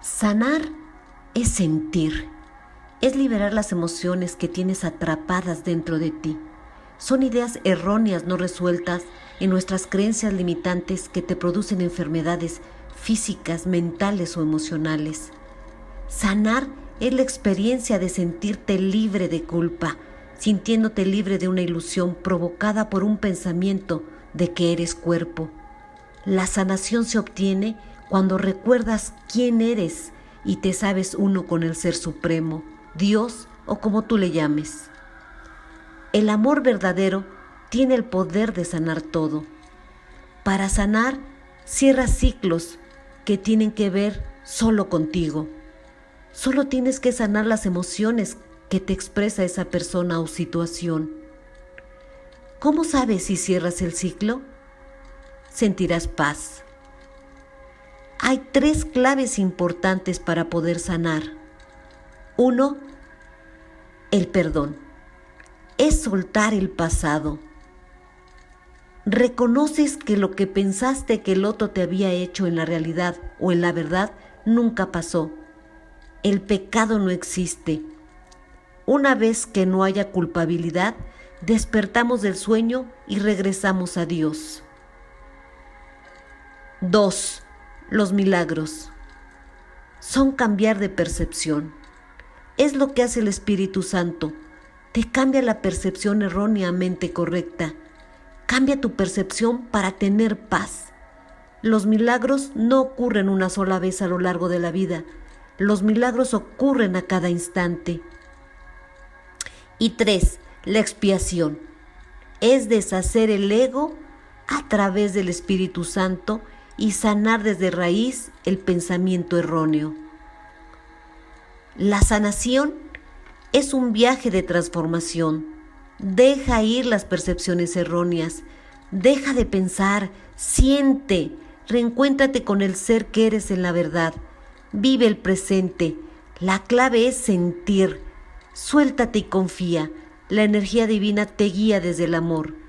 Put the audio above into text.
Sanar es sentir, es liberar las emociones que tienes atrapadas dentro de ti. Son ideas erróneas no resueltas en nuestras creencias limitantes que te producen enfermedades físicas, mentales o emocionales. Sanar es la experiencia de sentirte libre de culpa, sintiéndote libre de una ilusión provocada por un pensamiento de que eres cuerpo. La sanación se obtiene cuando recuerdas quién eres y te sabes uno con el Ser Supremo, Dios o como tú le llames. El amor verdadero tiene el poder de sanar todo. Para sanar, cierra ciclos que tienen que ver solo contigo. Solo tienes que sanar las emociones que te expresa esa persona o situación. ¿Cómo sabes si cierras el ciclo? Sentirás paz. Hay tres claves importantes para poder sanar. Uno, el perdón. Es soltar el pasado. Reconoces que lo que pensaste que el otro te había hecho en la realidad o en la verdad nunca pasó. El pecado no existe. Una vez que no haya culpabilidad, despertamos del sueño y regresamos a Dios. 2. Los milagros. Son cambiar de percepción. Es lo que hace el Espíritu Santo. Te cambia la percepción erróneamente correcta. Cambia tu percepción para tener paz. Los milagros no ocurren una sola vez a lo largo de la vida. Los milagros ocurren a cada instante. Y tres, la expiación. Es deshacer el ego a través del Espíritu Santo y sanar desde raíz el pensamiento erróneo. La sanación es un viaje de transformación. Deja ir las percepciones erróneas. Deja de pensar, siente, reencuéntrate con el ser que eres en la verdad. Vive el presente. La clave es sentir. Suéltate y confía. La energía divina te guía desde el amor.